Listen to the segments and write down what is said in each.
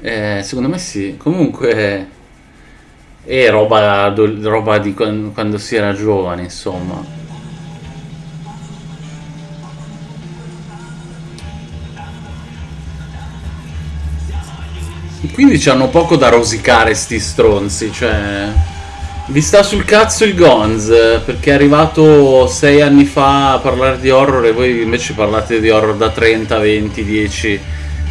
Eh, secondo me sì. Comunque è roba, roba di quando si era giovane, insomma. Quindi c'hanno poco da rosicare sti stronzi, cioè... Vi sta sul cazzo il Gonz, perché è arrivato sei anni fa a parlare di horror e voi invece parlate di horror da 30, 20, 10,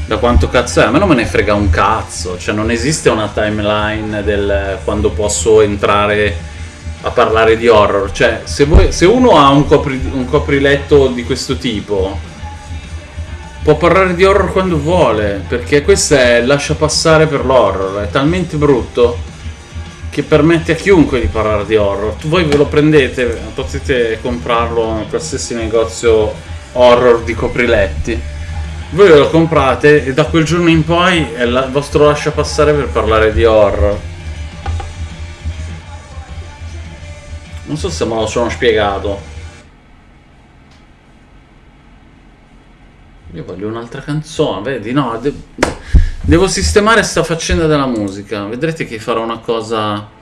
da quanto cazzo è? A me non me ne frega un cazzo, cioè non esiste una timeline del quando posso entrare a parlare di horror, cioè se, voi, se uno ha un, copri, un copriletto di questo tipo può parlare di horror quando vuole, perché questo è lascia passare per l'horror, è talmente brutto che permette a chiunque di parlare di horror. Voi ve lo prendete, potete comprarlo in qualsiasi negozio horror di copriletti. Voi lo comprate e da quel giorno in poi è il vostro lascia passare per parlare di horror. Non so se me lo sono spiegato. Io voglio un'altra canzone, vedi? No, de devo sistemare sta faccenda della musica. Vedrete che farò una cosa...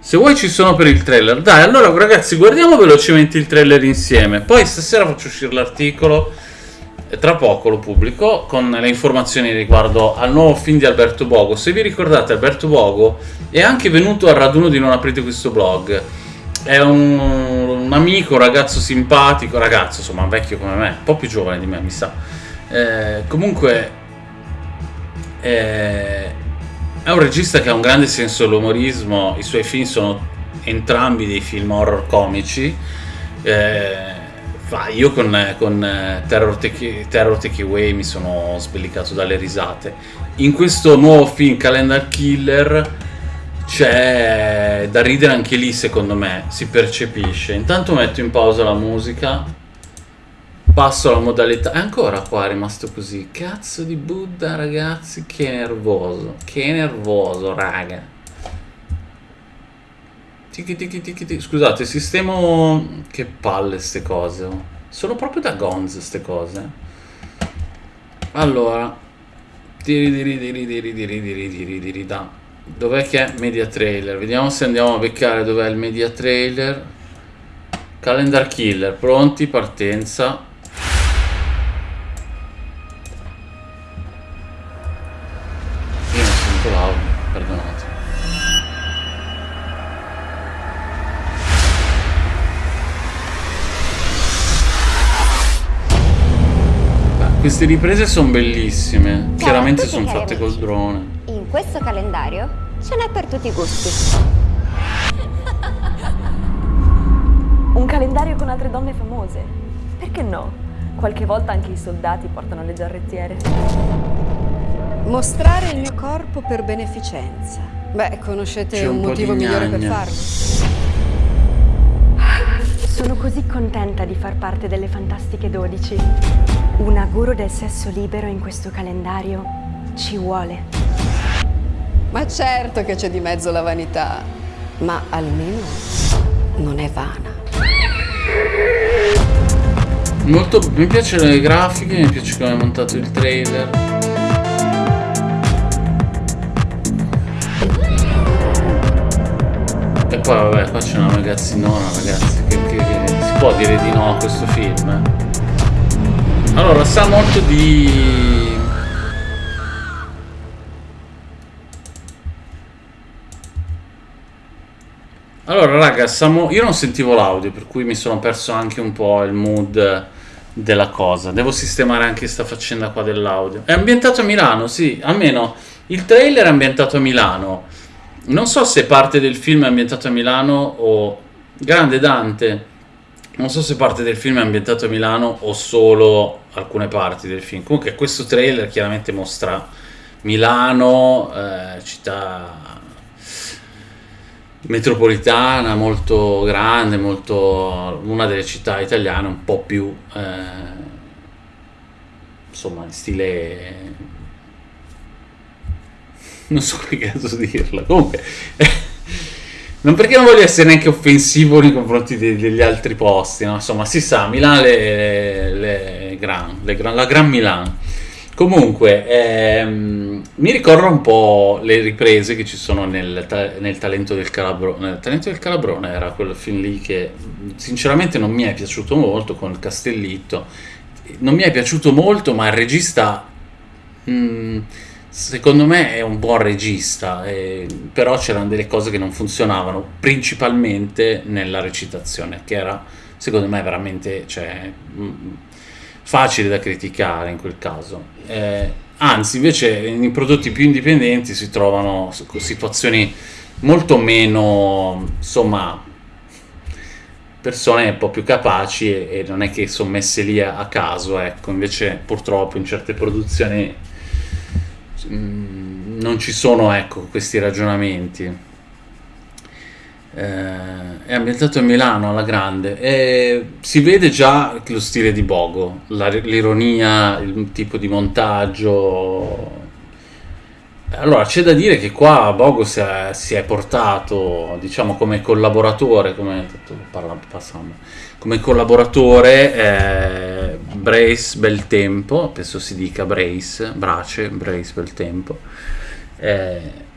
Se vuoi ci sono per il trailer. Dai, allora ragazzi, guardiamo velocemente il trailer insieme. Poi stasera faccio uscire l'articolo tra poco lo pubblico con le informazioni riguardo al nuovo film di Alberto Bogo. Se vi ricordate, Alberto Bogo è anche venuto al raduno di Non aprite questo blog è un, un, amico, un ragazzo simpatico, ragazzo insomma vecchio come me, un po' più giovane di me mi sa. Eh, comunque eh, è un regista che ha un grande senso dell'umorismo, i suoi film sono entrambi dei film horror comici. Eh, io con, con Terror, Take, Terror Take Away mi sono sbellicato dalle risate. In questo nuovo film Calendar Killer c'è da ridere anche lì secondo me, si percepisce. Intanto metto in pausa la musica, passo alla modalità... E ancora qua è rimasto così. Cazzo di Buddha ragazzi, che nervoso, che nervoso raga. Tiki tiki tiki tiki. Scusate, sistemo... Che palle ste cose. Oh. Sono proprio da gonz ste cose. Allora. Diri diri diri diri diri diri diri diri da. Dov'è che è media trailer? Vediamo se andiamo a beccare dov'è il media trailer. Calendar killer, pronti, partenza. Queste riprese sono bellissime. Chiaramente sono fatte col drone questo calendario ce n'è per tutti i gusti. Un calendario con altre donne famose. Perché no? Qualche volta anche i soldati portano le giarrettiere. Mostrare il mio corpo per beneficenza. Beh, conoscete un, un motivo migliore per farlo? Sono così contenta di far parte delle Fantastiche 12. Una guru del sesso libero in questo calendario ci vuole. Ma certo che c'è di mezzo la vanità, ma almeno non è vana. Molto, mi piacciono le grafiche, mi piace come è montato il trailer. E poi vabbè, qua c'è una ragazzinona, ragazzi, che, che, che, si può dire di no a questo film. Eh? Allora, sa molto di Allora raga, siamo... io non sentivo l'audio per cui mi sono perso anche un po' il mood della cosa. Devo sistemare anche questa faccenda qua dell'audio. È ambientato a Milano, sì, almeno il trailer è ambientato a Milano. Non so se parte del film è ambientato a Milano o... Grande Dante, non so se parte del film è ambientato a Milano o solo alcune parti del film. Comunque questo trailer chiaramente mostra Milano, eh, città metropolitana molto grande, molto, una delle città italiane un po' più eh, insomma in stile non so che cazzo dirla comunque non perché non voglio essere neanche offensivo nei confronti de degli altri posti no? insomma si sa Milano le, le, le gran, le gran, la Gran Milano comunque ehm, mi ricorda un po' le riprese che ci sono nel, nel Talento del Calabrone. Nel Talento del Calabrone era quel film lì che sinceramente non mi è piaciuto molto con il Castellitto. Non mi è piaciuto molto, ma il regista mh, mm, secondo me è un buon regista, eh, però c'erano delle cose che non funzionavano, principalmente nella recitazione, che era secondo me veramente cioè, mh, facile da criticare in quel caso. Eh, anzi, invece, nei prodotti più indipendenti si trovano situazioni molto meno, insomma, persone un po' più capaci e, e non è che sono messe lì a, a, caso, ecco, invece purtroppo in certe produzioni mh, mm, non ci sono, ecco, questi ragionamenti eh, è ambientato a Milano alla grande e si vede già lo stile di Bogo, l'ironia, il tipo di montaggio. Allora c'è da dire che qua Bogo si è, si è portato, diciamo, come collaboratore, come, parla, come collaboratore eh, Brace Beltempo, penso si dica Brace, Brace, Brace Beltempo. Eh,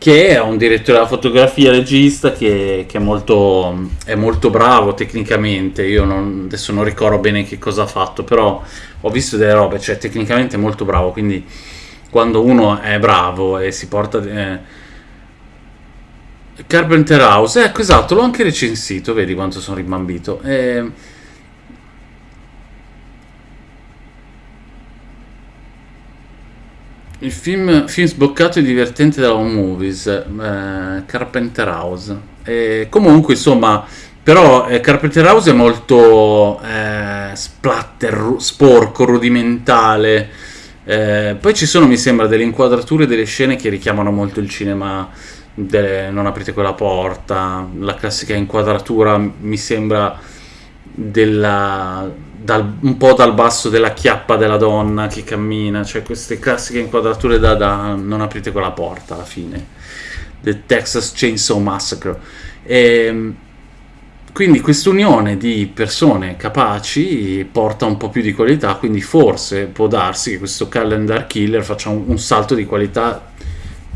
che è un direttore della fotografia, regista, che, che è, molto, è, molto, bravo tecnicamente. Io non, adesso non ricordo bene che cosa ha fatto, però ho visto delle robe, cioè tecnicamente è molto bravo. Quindi quando uno è bravo e si porta... Eh, Carpenter House, ecco esatto, l'ho anche recensito, vedi quanto sono rimbambito. Eh, Il film, film sboccato e divertente della Home Movies, eh, Carpenter House. E comunque, insomma, però eh, Carpenter House è molto eh, splatter, sporco, rudimentale. Eh, poi ci sono, mi sembra, delle inquadrature delle scene che richiamano molto il cinema. Delle, non aprite quella porta, la classica inquadratura mi sembra della dal, un po' dal basso della chiappa della donna che cammina, cioè queste classiche inquadrature da, da non aprite quella porta alla fine, The Texas Chainsaw Massacre. E, ehm, quindi quest'unione di persone capaci porta un po' più di qualità, quindi forse può darsi che questo calendar killer faccia un, un salto di qualità,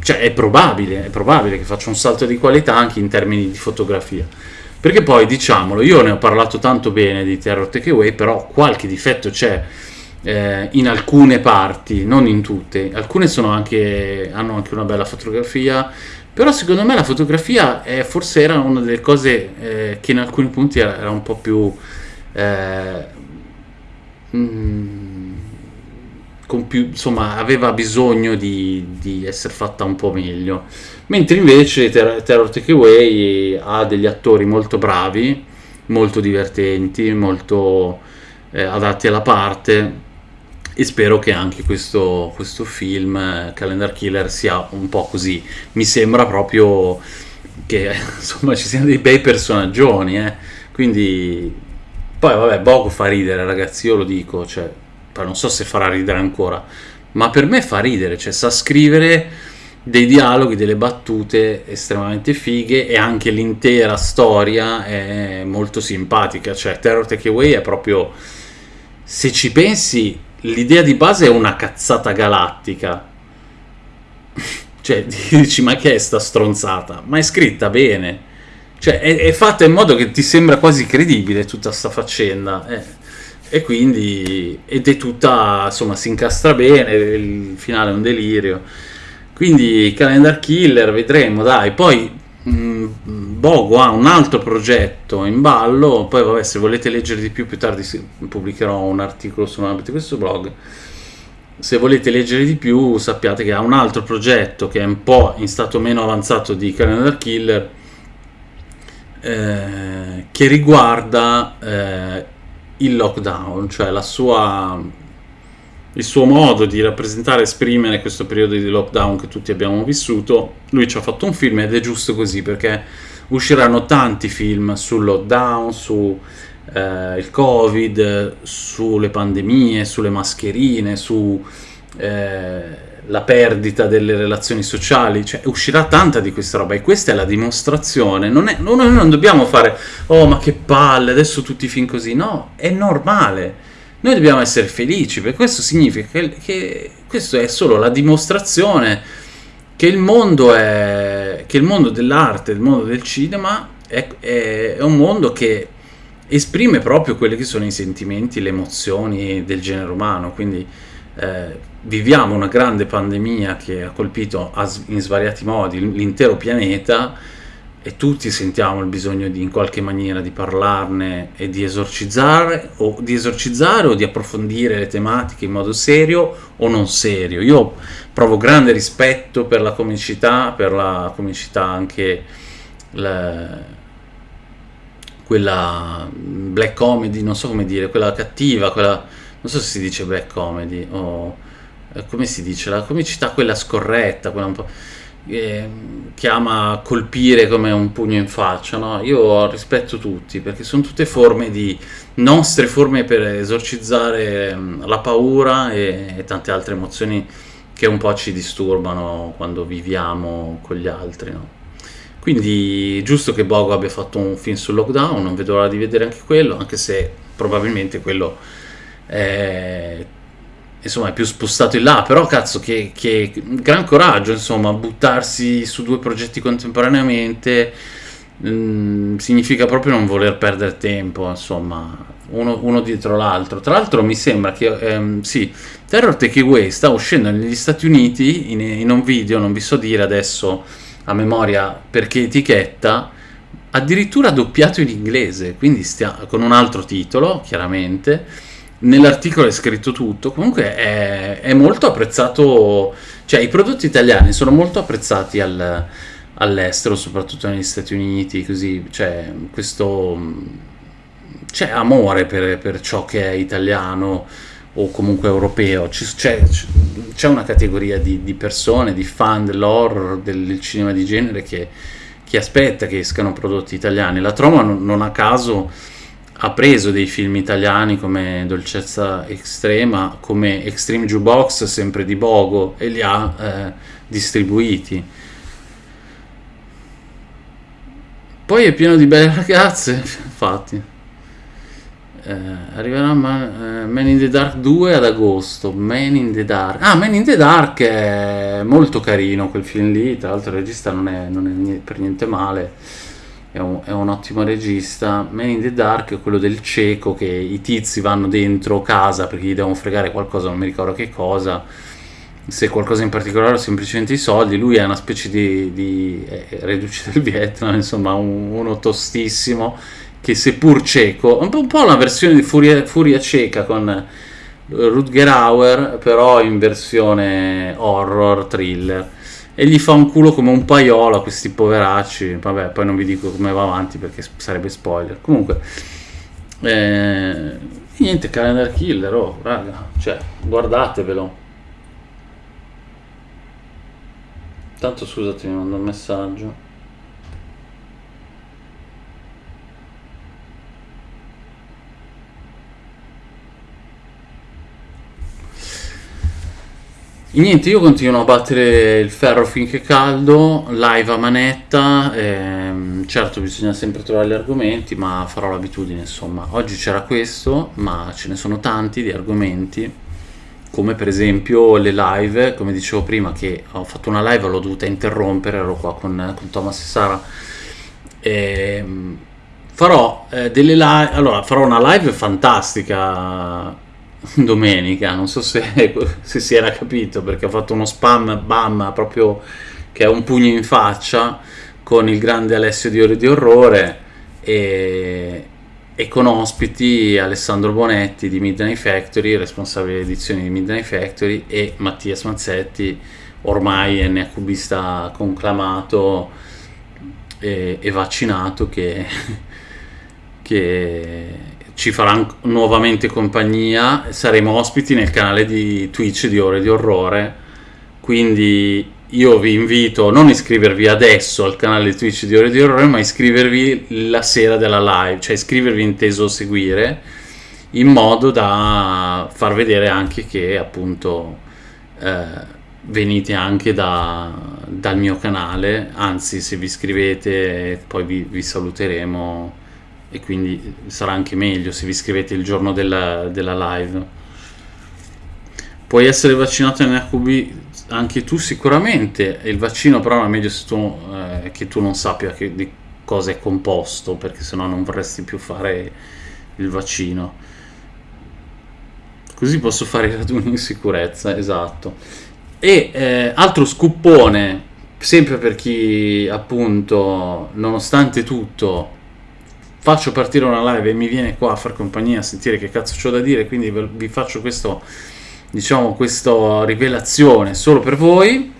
cioè è probabile, è probabile che faccia un salto di qualità anche in termini di fotografia perché poi, diciamolo, io ne ho parlato tanto bene di Terror Takeaway, però qualche difetto c'è eh, in alcune parti, non in tutte. Alcune anche, hanno anche una bella fotografia, però secondo me la fotografia è, forse era una delle cose eh, che in alcuni punti era, era un po' più... Eh, mm, più, insomma, aveva bisogno di, di essere fatta un po' meglio mentre invece Ter- Terror Takeaway ha degli attori molto bravi, molto divertenti, molto eh, adatti alla parte e spero che anche questo, questo film Calendar Killer sia un po' così. Mi sembra proprio che insomma ci siano dei bei personaggioni, eh? quindi poi vabbè, Bogo fa ridere ragazzi, io lo dico, cioè, non so se farà ridere ancora, ma per me fa ridere, cioè sa scrivere dei dialoghi, delle battute estremamente fighe e anche l'intera storia è molto simpatica, cioè Terror Takeaway è proprio se ci pensi l'idea di base è una cazzata galattica. cioè dici ma che è sta stronzata? Ma è scritta bene. Cioè è, è fatta in modo che ti sembra quasi credibile tutta sta faccenda. Eh. E quindi ed è tutta insomma si incastra bene, il finale è un delirio quindi Calendar Killer, vedremo, dai. Poi mh, mm, Bogo ha un altro progetto in ballo, poi vabbè se volete leggere di più più tardi pubblicherò un articolo su questo blog. Se volete leggere di più sappiate che ha un altro progetto che è un po' in stato meno avanzato di Calendar Killer eh, che riguarda eh, il lockdown, cioè la sua il suo modo di rappresentare e esprimere questo periodo di lockdown che tutti abbiamo vissuto, lui ci ha fatto un film ed è giusto così perché usciranno tanti film sul lockdown, su eh, covid, sulle pandemie, sulle mascherine, su eh, la perdita delle relazioni sociali, cioè uscirà tanta di questa roba e questa è la dimostrazione, non è, noi non dobbiamo fare oh ma che palle, adesso tutti film così, no, è normale. Noi dobbiamo essere felici, perché questo significa che, che questo è solo la dimostrazione che il mondo, è, che il mondo dell'arte, il mondo del cinema è, è, è un mondo che esprime proprio quelli che sono i sentimenti, le emozioni del genere umano, quindi eh, viviamo una grande pandemia che ha colpito in svariati modi l'intero pianeta e tutti sentiamo il bisogno di in qualche maniera di parlarne e di esorcizzare o di esorcizzare o di approfondire le tematiche in modo serio o non serio. Io provo grande rispetto per la comicità, per la comicità anche la, quella black comedy, non so come dire, quella cattiva, quella non so se si dice black comedy o eh, come si dice, la comicità quella scorretta, quella un po' eh, che ama colpire come un pugno in faccia, no? Io rispetto tutti perché sono tutte forme di nostre forme per esorcizzare mm, la paura e, e tante altre emozioni che un po' ci disturbano quando viviamo con gli altri, no? Quindi giusto che Bogo abbia fatto un film sul lockdown, non vedo l'ora di vedere anche quello, anche se probabilmente quello è insomma è più spostato in là, però cazzo che, che, gran coraggio insomma buttarsi su due progetti contemporaneamente mh, mm, significa proprio non voler perdere tempo insomma uno, uno dietro l'altro. Tra l'altro mi sembra che ehm, sì Terror Takeaway sta uscendo negli Stati Uniti in, in un video non vi so dire adesso a memoria perché etichetta addirittura doppiato in inglese quindi stia, con un altro titolo chiaramente nell'articolo è scritto tutto, comunque è, è, molto apprezzato, cioè i prodotti italiani sono molto apprezzati al, all'estero, soprattutto negli Stati Uniti, così, c'è questo, c'è amore per, per ciò che è italiano o comunque europeo, c'è, c'è una categoria di, di, persone, di fan dell'horror, del, del cinema di genere che, che, aspetta che escano prodotti italiani. La Troma non, non a caso ha preso dei film italiani come Dolcezza Estrema, come Extreme Jukebox, sempre di Bogo, e li ha eh, distribuiti. Poi è pieno di belle ragazze, infatti. Eh, arriverà Man, eh, Man in the Dark 2 ad agosto. Man in the Dark. Ah, Man in the Dark è molto carino quel film lì. Tra l'altro il regista non è, non è per niente male è un, è un, ottimo regista. Man in the Dark è quello del cieco che i tizi vanno dentro casa perché gli devono fregare qualcosa, non mi ricordo che cosa. Se qualcosa in particolare o semplicemente i soldi, lui è una specie di, di eh, reduce del Vietnam, insomma, un, uno tostissimo che seppur cieco, un po', un po' una versione di Furia, Furia cieca con Rutger Hauer, però in versione horror, thriller e gli fa un culo come un paiolo a questi poveracci. Vabbè, poi non vi dico come va avanti perché sarebbe spoiler. Comunque, eh, niente, Calendar Killer, oh, raga, cioè, guardatevelo. Tanto scusate, mi mando un messaggio. Niente, io continuo a battere il ferro finché è caldo, live a manetta, ehm, certo bisogna sempre trovare gli argomenti, ma farò l'abitudine insomma. Oggi c'era questo, ma ce ne sono tanti di argomenti, come per esempio le live, come dicevo prima che ho fatto una live, l'ho dovuta interrompere, ero qua con, con Thomas e Sara. Ehm, farò eh, delle live, allora farò una live fantastica domenica, non so se, se, si era capito perché ho fatto uno spam bam proprio che è un pugno in faccia con il grande Alessio di Ore di Orrore e, e con ospiti Alessandro Bonetti di Midnight Factory, responsabile edizioni di Midnight Factory e Mattias Mazzetti, ormai NHBista conclamato e, e vaccinato che, che ci farà nuovamente compagnia, saremo ospiti nel canale di Twitch di Ore di Orrore, quindi io vi invito a non iscrivervi adesso al canale di Twitch di Ore di Orrore, ma iscrivervi la sera della live, cioè iscrivervi inteso seguire, in modo da far vedere anche che appunto eh, venite anche da, dal mio canale, anzi se vi iscrivete poi vi, vi saluteremo e quindi sarà anche meglio se vi iscrivete il giorno della, della live. Puoi essere vaccinato NHB anche tu sicuramente, il vaccino però è meglio tu, eh, che tu non sappia che, di cosa è composto, perché sennò non vorresti più fare il vaccino. Così posso fare i raduni in sicurezza, esatto. E eh, altro scuppone, sempre per chi appunto, nonostante tutto, faccio partire una live e mi viene qua a far compagnia a sentire che cazzo c'ho da dire, quindi vi faccio questo, diciamo, questa rivelazione solo per voi,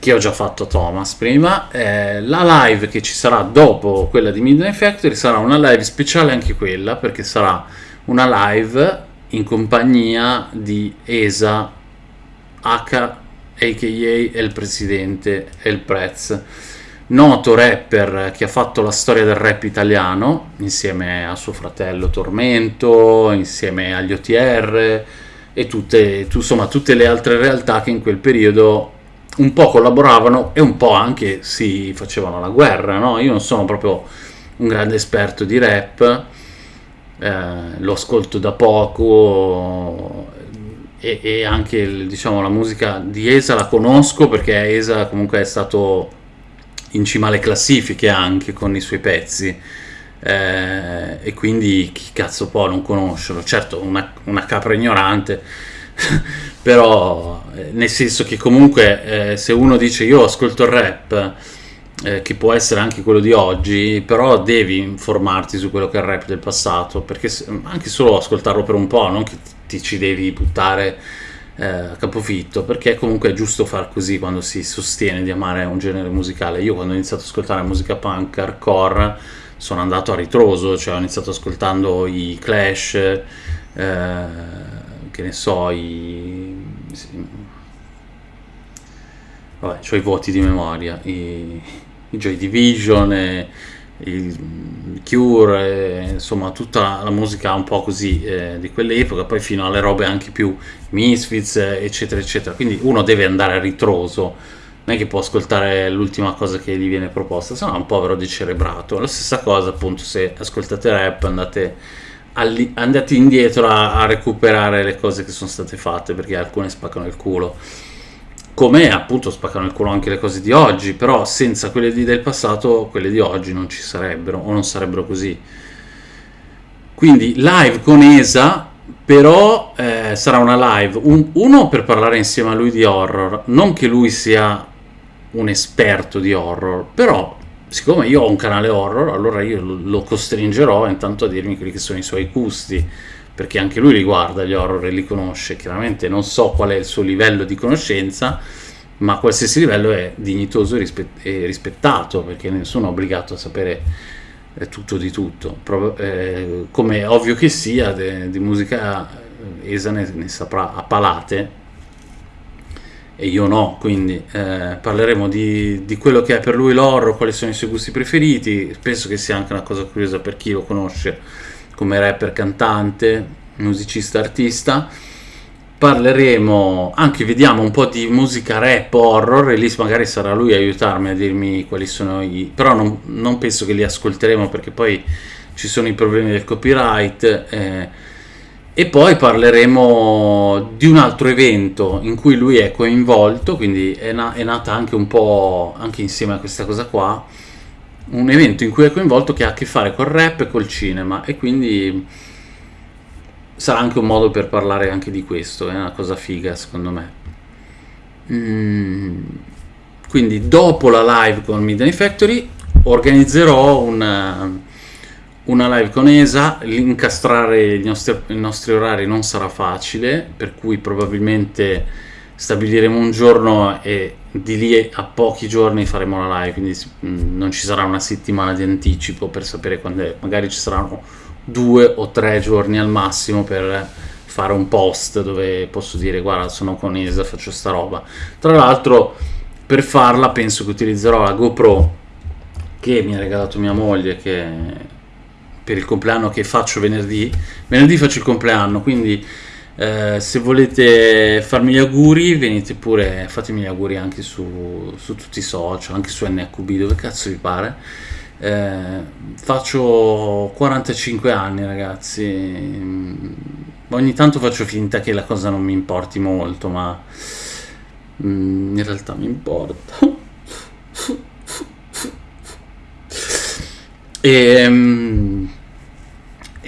che ho già fatto Thomas prima. Eh, la live che ci sarà dopo quella di Midnight Factory sarà una live speciale anche quella, perché sarà una live in compagnia di Esa H, a.k.a. il presidente El Prez noto rapper che ha fatto la storia del rap italiano insieme a suo fratello Tormento, insieme agli OTR e tutte, insomma, tutte le altre realtà che in quel periodo un po' collaboravano e un po' anche si facevano la guerra. No? Io non sono proprio un grande esperto di rap, eh, lo ascolto da poco e, e anche diciamo, la musica di Esa la conosco perché Esa comunque è stato in cima alle classifiche anche con i suoi pezzi. Eh, e quindi chi cazzo può non conoscerlo? Certo, una, una capra ignorante, però eh, nel senso che comunque eh, se uno dice io ascolto il rap, eh, che può essere anche quello di oggi, però devi informarti su quello che è il rap del passato, perché se, anche solo ascoltarlo per un po', non che ti ci devi buttare eh, capofitto perché comunque è giusto far così quando si sostiene di amare un genere musicale. Io quando ho iniziato ad ascoltare musica punk hardcore sono andato a ritroso cioè ho iniziato ascoltando i Clash eh, che ne so i vabbè ho i voti di memoria i, i Joy Division e, il Cure, insomma tutta la musica un po' così eh, di quell'epoca, poi fino alle robe anche più Misfits, eccetera, eccetera. Quindi uno deve andare a ritroso, non è che può ascoltare l'ultima cosa che gli viene proposta, se no è un povero decerebrato. La stessa cosa appunto se ascoltate rap andate, alli- andate indietro a, a recuperare le cose che sono state fatte, perché alcune spaccano il culo come appunto spaccano il culo anche le cose di oggi, però senza quelle di, del passato, quelle di oggi non ci sarebbero o non sarebbero così. Quindi live con Esa, però eh, sarà una live, un, uno per parlare insieme a lui di horror, non che lui sia un esperto di horror, però siccome io ho un canale horror, allora io lo costringerò intanto a dirmi quelli che sono i suoi gusti perché anche lui li guarda gli horror e li conosce, chiaramente non so qual è il suo livello di conoscenza, ma qualsiasi livello è dignitoso e rispettato, perché nessuno è obbligato a sapere eh, tutto di tutto. Pro- eh, come ovvio che sia, di musica eh, Esa ne, ne, saprà a palate, e io no, quindi eh, parleremo di, di, quello che è per lui l'horror, quali sono i suoi gusti preferiti, penso che sia anche una cosa curiosa per chi lo conosce come rapper, cantante, musicista, artista. Parleremo anche, vediamo un po' di musica rap horror e lì magari sarà lui a aiutarmi a dirmi quali sono i... però non, non penso che li ascolteremo perché poi ci sono i problemi del copyright. Eh, e poi parleremo di un altro evento in cui lui è coinvolto, quindi è, na- è nata anche un po' anche insieme a questa cosa qua un evento in cui è coinvolto che ha a che fare col rap e col cinema e quindi sarà anche un modo per parlare anche di questo, è una cosa figa secondo me. Mm. Quindi dopo la live con Midnight Factory organizzerò una, una live con ESA, incastrare i nostri, i nostri orari non sarà facile, per cui probabilmente stabiliremo un giorno e di lì a pochi giorni faremo la live, quindi mm, non ci sarà una settimana di anticipo per sapere quando è, magari ci saranno due o tre giorni al massimo per fare un post dove posso dire guarda sono con Isa, faccio sta roba. Tra l'altro per farla penso che utilizzerò la GoPro che mi ha regalato mia moglie che per il compleanno che faccio venerdì. Venerdì faccio il compleanno, quindi eh, se volete farmi gli auguri, venite pure, fatemi gli auguri anche su, su, tutti i social, anche su NHB, dove cazzo vi pare. Eh, faccio 45 anni, ragazzi. Mm, ogni tanto faccio finta che la cosa non mi importi molto, ma mm, in realtà mi importa. E, mm,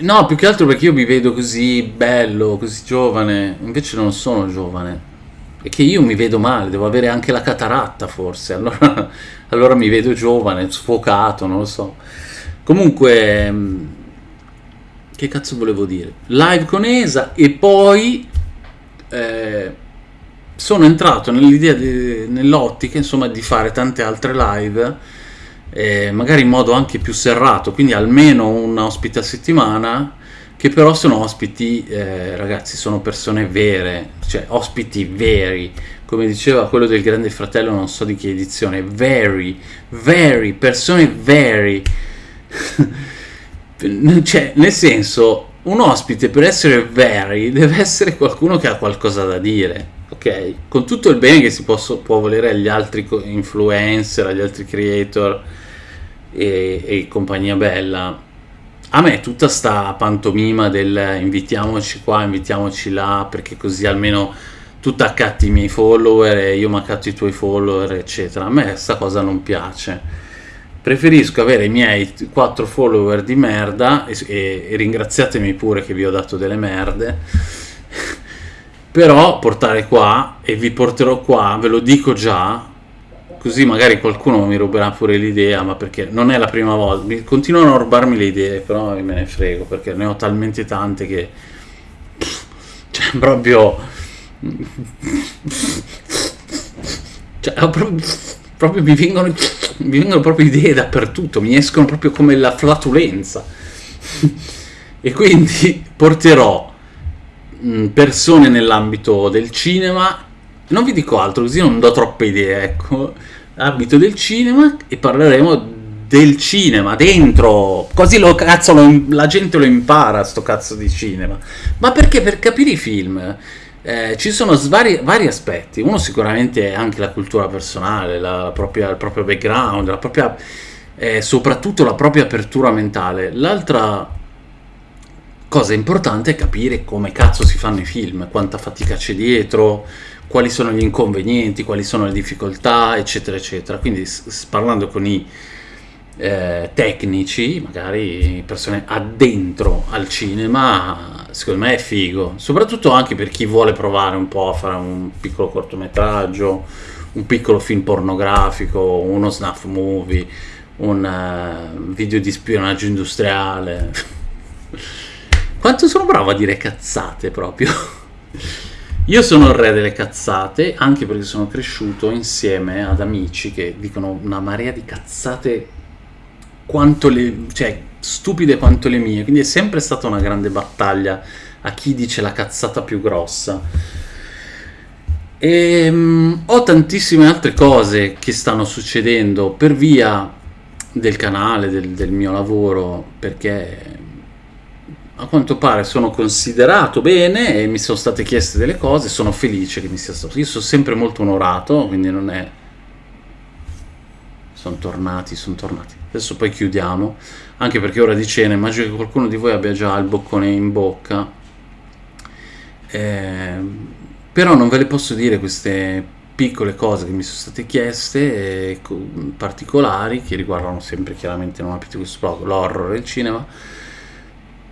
no, più che altro perché io mi vedo così bello, così giovane, invece non sono giovane. E che io mi vedo male, devo avere anche la cataratta forse, allora, allora mi vedo giovane, sfocato, non lo so. Comunque, mm, che cazzo volevo dire? Live con Esa e poi eh, sono entrato nell'idea, nell'ottica insomma di fare tante altre live, eh, magari in modo anche più serrato, quindi almeno un ospite a settimana, che però sono ospiti, eh, ragazzi, sono persone vere, cioè ospiti veri, come diceva quello del Grande Fratello, non so di che edizione, very, very, persone very. cioè, nel senso, un ospite per essere very deve essere qualcuno che ha qualcosa da dire, Con tutto il bene che si può, può volere agli altri influencer, agli altri creator e, e compagnia bella. A me tutta sta pantomima del invitiamoci qua, invitiamoci là, perché così almeno tu ti accatti i miei follower e io mi accatto i tuoi follower, eccetera. A me questa cosa non piace preferisco avere i miei 4 follower di merda e, e, e, ringraziatemi pure che vi ho dato delle merde però portare qua e vi porterò qua ve lo dico già così magari qualcuno mi ruberà pure l'idea ma perché non è la prima volta continuano a rubarmi le idee però me ne frego perché ne ho talmente tante che cioè proprio cioè proprio, proprio mi vengono mi vengono proprio idee dappertutto, mi escono proprio come la flatulenza. e quindi porterò persone nell'ambito del cinema, non vi dico altro così non do troppe idee, ecco, ambito del cinema e parleremo del cinema dentro. Così lo cazzo lo, la gente lo impara sto cazzo di cinema. Ma perché? Per capire i film. Eh, ci sono svari, vari aspetti. Uno sicuramente è anche la cultura personale, la, la propria, il proprio background, la propria, eh, soprattutto la propria apertura mentale. L'altra cosa importante è capire come cazzo si fanno i film, quanta fatica c'è dietro, quali sono gli inconvenienti, quali sono le difficoltà, eccetera, eccetera. Quindi parlando con i eh, tecnici, magari persone addentro al cinema, secondo me è figo, soprattutto anche per chi vuole provare un po' a fare un piccolo cortometraggio, un piccolo film pornografico, uno snuff movie, un uh, video di spionaggio industriale. Quanto sono bravo a dire cazzate proprio. Io sono il re delle cazzate, anche perché sono cresciuto insieme ad amici che dicono una marea di cazzate quanto le, cioè, stupide quanto le mie, quindi è sempre stata una grande battaglia a chi dice la cazzata più grossa. E um, ho tantissime altre cose che stanno succedendo per via del canale, del, del mio lavoro, perché a quanto pare sono considerato bene e mi sono state chieste delle cose, sono felice che mi sia stato. Io sono sempre molto onorato, quindi non è... Sono tornati, sono tornati. Adesso poi chiudiamo, anche perché ora di cena immagino che qualcuno di voi abbia già il boccone in bocca. Eh, però non ve le posso dire queste piccole cose che mi sono state chieste, eh, particolari, che riguardano sempre chiaramente non apito questo blog, l'horror e il cinema,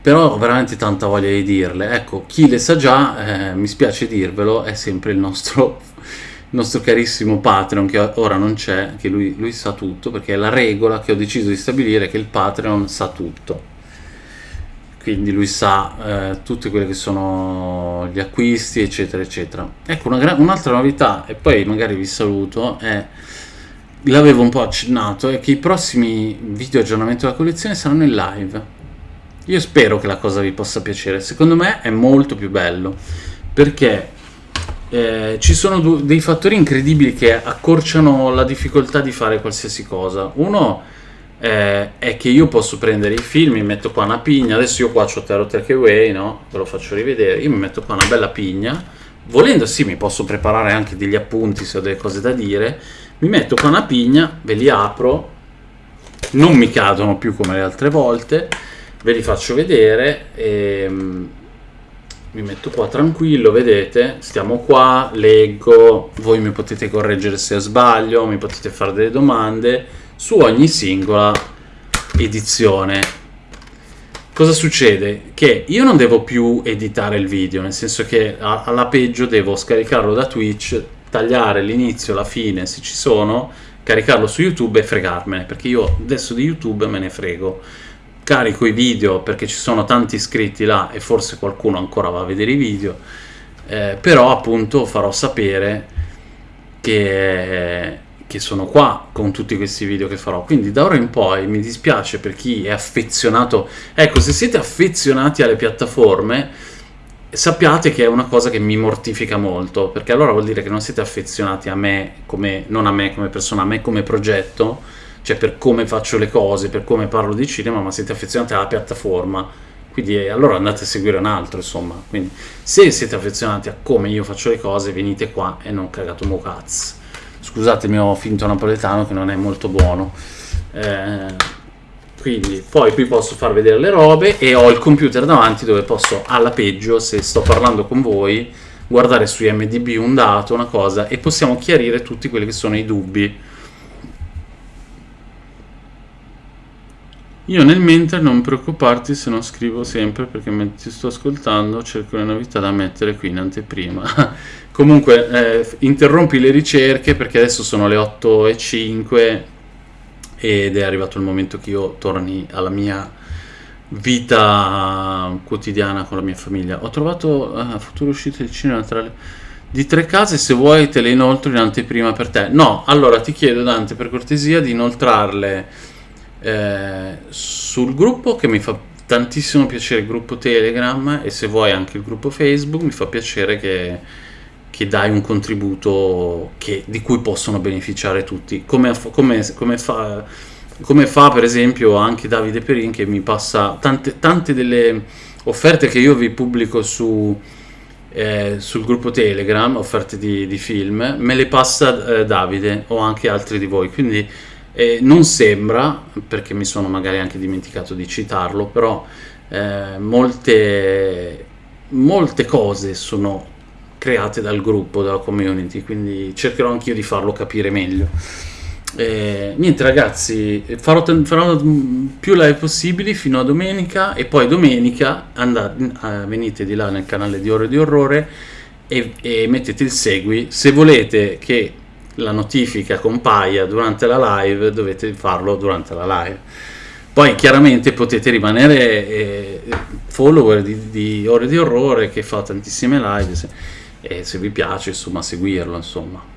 però ho veramente tanta voglia di dirle. Ecco, chi le sa già, eh, mi spiace dirvelo, è sempre il nostro il nostro carissimo Patreon che ora non c'è, che lui, lui, sa tutto, perché è la regola che ho deciso di stabilire che il Patreon sa tutto. Quindi lui sa eh, tutti quelli che sono gli acquisti, eccetera, eccetera. Ecco, una un'altra novità, e poi magari vi saluto, è, l'avevo un po' accennato, è che i prossimi video aggiornamenti della collezione saranno in live. Io spero che la cosa vi possa piacere, secondo me è molto più bello, perché eh, ci sono dei fattori incredibili che accorciano la difficoltà di fare qualsiasi cosa. Uno eh, è che io posso prendere i film, mi metto qua una pigna, adesso io qua ho Tero Takeaway, no? Ve lo faccio rivedere, io mi metto qua una bella pigna, volendo sì mi posso preparare anche degli appunti se ho delle cose da dire, mi metto qua una pigna, ve li apro. Non mi cadono più come le altre volte ve li faccio vedere e mi metto qua tranquillo vedete stiamo qua leggo voi mi potete correggere se sbaglio mi potete fare delle domande su ogni singola edizione cosa succede? Che io non devo più editare il video, nel senso che alla peggio devo scaricarlo da Twitch, tagliare l'inizio, la fine se ci sono, caricarlo su YouTube e fregarmene, perché io adesso di YouTube me ne frego. Carico i video perché ci sono tanti iscritti là e forse qualcuno ancora va a vedere i video, eh, però appunto farò sapere che che sono qua con tutti questi video che farò. Quindi da ora in poi mi dispiace per chi è affezionato. Ecco se siete affezionati alle piattaforme sappiate che è una cosa che mi mortifica molto perché allora vuol dire che non siete affezionati a me come non a me come persona a me come progetto cioè per come faccio le cose per come parlo di cinema ma siete affezionati alla piattaforma quindi eh, allora andate a seguire un altro insomma. Quindi se siete affezionati a come io faccio le cose venite qua e non cagato mo cazzo. Scusate il mio finto napoletano che non è molto buono. Eh, quindi poi qui posso far vedere le robe e ho il computer davanti dove posso alla peggio se sto parlando con voi guardare su IMDB un dato, una cosa e possiamo chiarire tutti quelli che sono i dubbi Io nel mentre non preoccuparti se non scrivo sempre perché mentre ti sto ascoltando cerco le novità da mettere qui in anteprima. Comunque eh, interrompi le ricerche perché adesso sono le 8 e 5 ed è arrivato il momento che io torni alla mia vita quotidiana con la mia famiglia. Ho trovato uh, future uscite di cinema tra le... di tre case, se vuoi te le inoltro in anteprima per te. No, allora ti chiedo Dante per cortesia di inoltrarle eh, sul gruppo che mi fa tantissimo piacere il gruppo Telegram e se vuoi anche il gruppo Facebook mi fa piacere che, che dai un contributo che, di cui possono beneficiare tutti. Come, come, come, fa, come fa per esempio anche Davide Perin che mi passa tante, tante delle offerte che io vi pubblico su, eh, sul gruppo Telegram offerte di, di, film me le passa eh, Davide o anche altri di voi. Quindi eh, non sembra, perché mi sono magari anche dimenticato di citarlo, però eh, molte, molte cose sono create dal gruppo, dalla community, quindi cercherò anch'io di farlo capire meglio. Eh, niente ragazzi, farò, farò, più live possibili fino a domenica e poi domenica andate, eh, venite di là nel canale di Ore di Orrore e, e mettete il segui se volete che la notifica compaia durante la live dovete farlo durante la live. Poi chiaramente potete rimanere eh, follower di, di, Ore di Orrore che fa tantissime live se, e se vi piace insomma seguirlo insomma